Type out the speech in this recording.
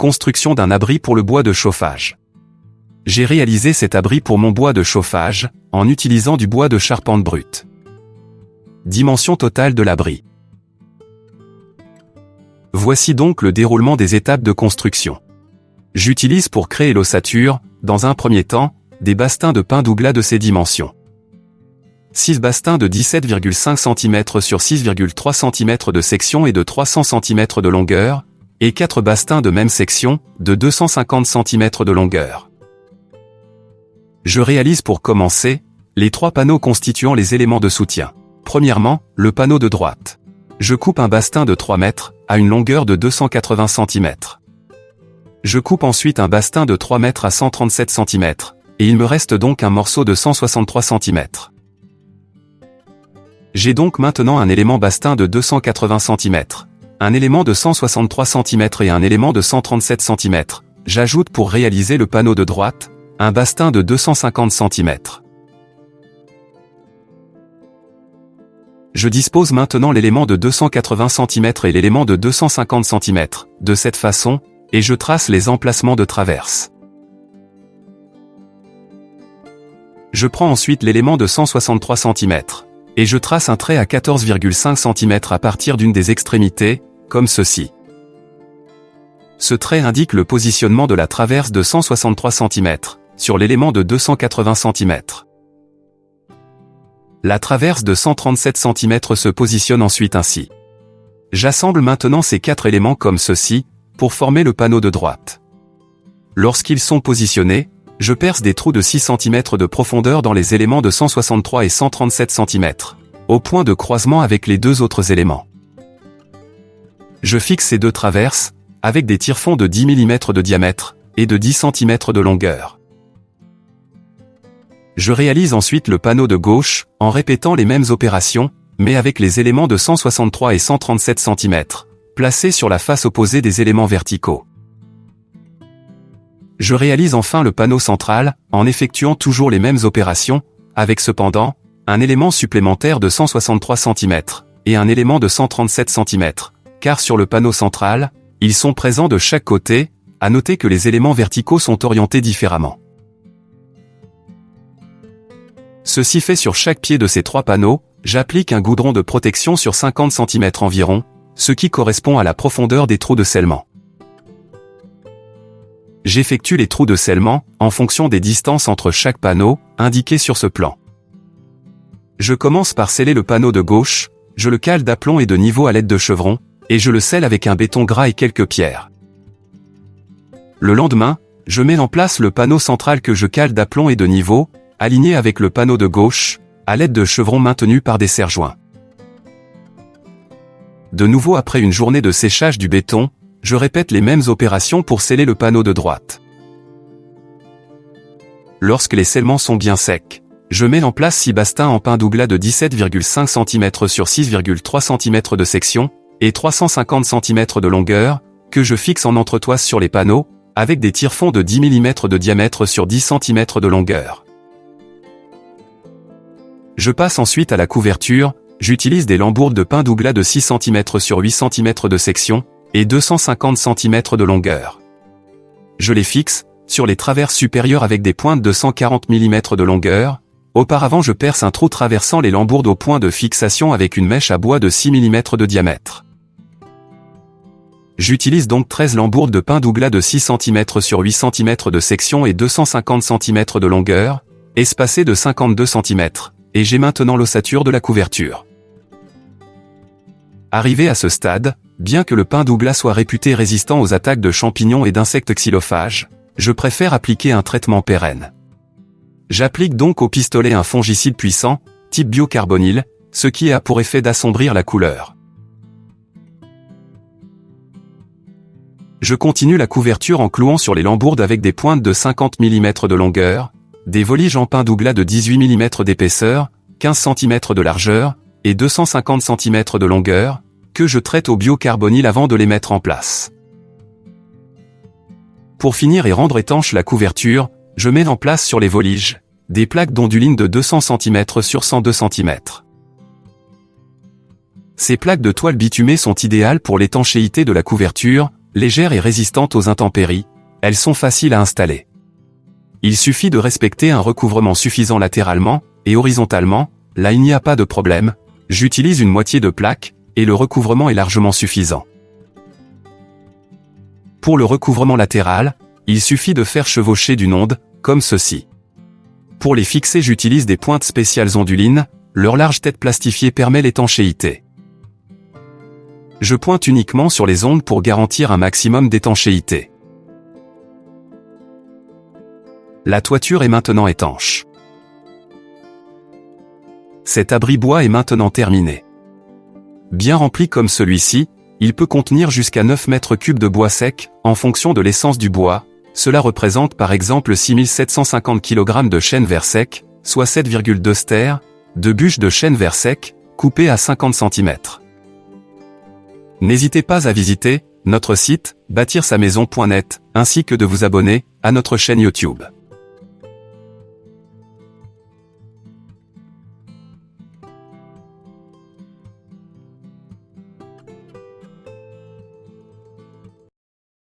Construction d'un abri pour le bois de chauffage. J'ai réalisé cet abri pour mon bois de chauffage, en utilisant du bois de charpente brute. Dimension totale de l'abri. Voici donc le déroulement des étapes de construction. J'utilise pour créer l'ossature, dans un premier temps, des bastins de pin douglas de ces dimensions. 6 bastins de 17,5 cm sur 6,3 cm de section et de 300 cm de longueur, et 4 bastins de même section, de 250 cm de longueur. Je réalise pour commencer, les trois panneaux constituant les éléments de soutien. Premièrement, le panneau de droite. Je coupe un bastin de 3 mètres, à une longueur de 280 cm. Je coupe ensuite un bastin de 3 mètres à 137 cm, et il me reste donc un morceau de 163 cm. J'ai donc maintenant un élément bastin de 280 cm, un élément de 163 cm et un élément de 137 cm. J'ajoute pour réaliser le panneau de droite, un bastin de 250 cm. Je dispose maintenant l'élément de 280 cm et l'élément de 250 cm, de cette façon, et je trace les emplacements de traverse. Je prends ensuite l'élément de 163 cm et je trace un trait à 14,5 cm à partir d'une des extrémités, comme ceci. Ce trait indique le positionnement de la traverse de 163 cm, sur l'élément de 280 cm. La traverse de 137 cm se positionne ensuite ainsi. J'assemble maintenant ces quatre éléments comme ceci, pour former le panneau de droite. Lorsqu'ils sont positionnés, je perce des trous de 6 cm de profondeur dans les éléments de 163 et 137 cm, au point de croisement avec les deux autres éléments. Je fixe ces deux traverses, avec des tire-fonds de 10 mm de diamètre, et de 10 cm de longueur. Je réalise ensuite le panneau de gauche, en répétant les mêmes opérations, mais avec les éléments de 163 et 137 cm, placés sur la face opposée des éléments verticaux. Je réalise enfin le panneau central, en effectuant toujours les mêmes opérations, avec cependant, un élément supplémentaire de 163 cm, et un élément de 137 cm, car sur le panneau central, ils sont présents de chaque côté, à noter que les éléments verticaux sont orientés différemment. Ceci fait sur chaque pied de ces trois panneaux, j'applique un goudron de protection sur 50 cm environ, ce qui correspond à la profondeur des trous de scellement. J'effectue les trous de scellement, en fonction des distances entre chaque panneau, indiquées sur ce plan. Je commence par sceller le panneau de gauche, je le cale d'aplomb et de niveau à l'aide de chevrons, et je le scelle avec un béton gras et quelques pierres. Le lendemain, je mets en place le panneau central que je cale d'aplomb et de niveau, aligné avec le panneau de gauche, à l'aide de chevrons maintenus par des serre-joints. De nouveau après une journée de séchage du béton, je répète les mêmes opérations pour sceller le panneau de droite. Lorsque les scellements sont bien secs, je mets en place 6 bastins en pin douglas de 17,5 cm sur 6,3 cm de section, et 350 cm de longueur, que je fixe en entretoise sur les panneaux, avec des tire-fonds de 10 mm de diamètre sur 10 cm de longueur. Je passe ensuite à la couverture, j'utilise des lambourdes de pin douglas de 6 cm sur 8 cm de section, et 250 cm de longueur. Je les fixe, sur les traverses supérieures avec des pointes de 140 mm de longueur, auparavant je perce un trou traversant les lambourdes au point de fixation avec une mèche à bois de 6 mm de diamètre. J'utilise donc 13 lambourdes de pin douglas de 6 cm sur 8 cm de section et 250 cm de longueur, espacées de 52 cm, et j'ai maintenant l'ossature de la couverture. Arrivé à ce stade, bien que le pin douglas soit réputé résistant aux attaques de champignons et d'insectes xylophages, je préfère appliquer un traitement pérenne. J'applique donc au pistolet un fongicide puissant, type biocarbonyle, ce qui a pour effet d'assombrir la couleur. Je continue la couverture en clouant sur les lambourdes avec des pointes de 50 mm de longueur, des voliges en pin douglas de 18 mm d'épaisseur, 15 cm de largeur, et 250 cm de longueur, que je traite au biocarbonyle avant de les mettre en place. Pour finir et rendre étanche la couverture, je mets en place sur les voliges, des plaques d'onduline de 200 cm sur 102 cm. Ces plaques de toile bitumée sont idéales pour l'étanchéité de la couverture, légères et résistantes aux intempéries, elles sont faciles à installer. Il suffit de respecter un recouvrement suffisant latéralement et horizontalement, là il n'y a pas de problème, j'utilise une moitié de plaque, et le recouvrement est largement suffisant. Pour le recouvrement latéral, il suffit de faire chevaucher d'une onde, comme ceci. Pour les fixer j'utilise des pointes spéciales ondulines, leur large tête plastifiée permet l'étanchéité. Je pointe uniquement sur les ondes pour garantir un maximum d'étanchéité. La toiture est maintenant étanche. Cet abri bois est maintenant terminé. Bien rempli comme celui-ci, il peut contenir jusqu'à 9 mètres cubes de bois sec, en fonction de l'essence du bois, cela représente par exemple 6750 kg de chêne vert sec, soit 7,2 stères, de bûches de chêne vert sec, coupées à 50 cm. N'hésitez pas à visiter notre site bâtir sa maison.net ainsi que de vous abonner à notre chaîne YouTube.